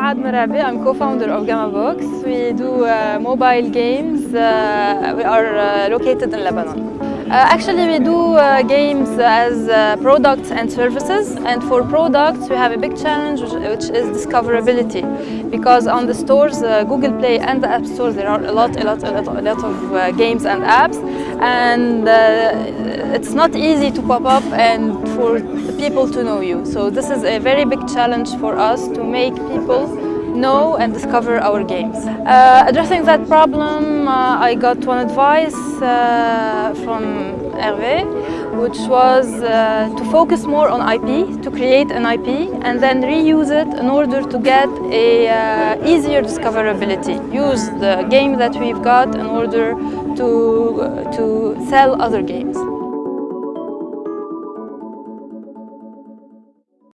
Saad Merabi. I'm co-founder of Gamma Books. We do uh, mobile games. Uh, we are uh, located in Lebanon. Uh, actually, we do uh, games as uh, products and services. And for products, we have a big challenge, which, is discoverability. Because on the stores, Google Play and the App Store, there are a lot, a lot, a lot, a lot of games and apps. And it's not easy to pop up and for people to know you. So this is a very big challenge for us to make people know and discover our games. Uh, addressing that problem, uh, I got one advice uh, from Hervé, which was uh, to focus more on IP, to create an IP, and then reuse it in order to get a uh, easier discoverability. Use the game that we've got in order to, to sell other games.